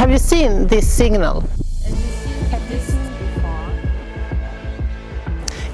Have you seen this signal?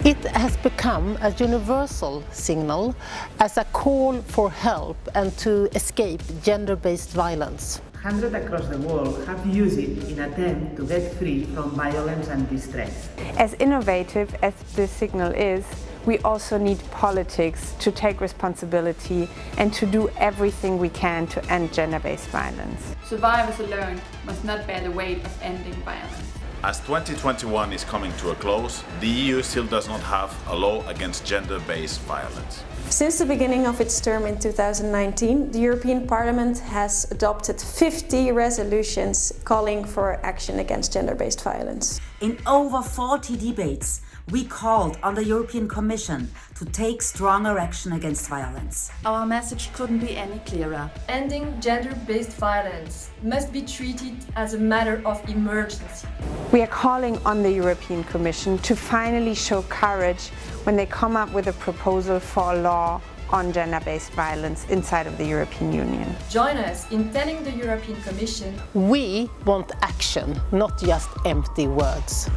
It has become a universal signal as a call for help and to escape gender-based violence. Hundreds across the world have used it in attempt to get free from violence and distress. As innovative as this signal is, we also need politics to take responsibility and to do everything we can to end gender-based violence. Survivors alone must not bear the weight of ending violence. As 2021 is coming to a close, the EU still does not have a law against gender-based violence. Since the beginning of its term in 2019, the European Parliament has adopted 50 resolutions calling for action against gender-based violence. In over 40 debates, we called on the European Commission to take stronger action against violence. Our message couldn't be any clearer. Ending gender-based violence must be treated as a matter of emergency. We are calling on the European Commission to finally show courage when they come up with a proposal for a law on gender-based violence inside of the European Union. Join us in telling the European Commission We want action, not just empty words.